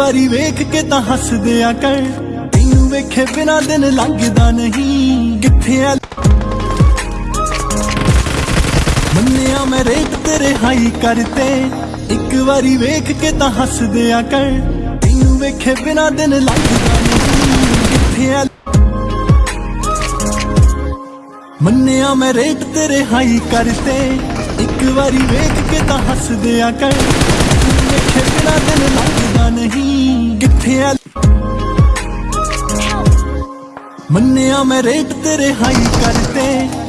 ਵਾਰੀ ਵੇਖ ਕੇ ਤਾਂ ਹੱਸਦੇ ਆ ਕਰ। ਤੈਨੂੰ ਵੇਖੇ ਬਿਨਾ ਦਿਨ ਲੰਘਦਾ ਨਹੀਂ। ਕਿੱਥੇ ਆ ਮੰਨਿਆ ਮੈਂ ਰੇਟ ਤੇਰੇ ਹਾਈ ਕਰਤੇ ਇੱਕ ਵਾਰੀ ਵੇਖ ਕੇ ਤਾਂ ਹੱਸਦੇ ਆ ਕਰ। ਤੈਨੂੰ ਵੇਖੇ ਬਿਨਾ ਦਿਨ ਲੰਘਦਾ ਨਹੀਂ। ਕਿੱਥੇ ਆ ਮੰਨਿਆ ਮੈਂ ਰੇਟ ਤੇਰੇ ਹਾਈ ਕਰਤੇ ਇੱਕ ਵਾਰੀ ਵੇਖ ਕੇ ਤਾਂ ਹੱਸਦੇ ਆ ਕਰ। ਨਹੀਂ ਮੰਨਿਆ ਮੈਂ ਰੇਟ ਤੇਰੇ ਹਾਈ ਕਰਤੇ।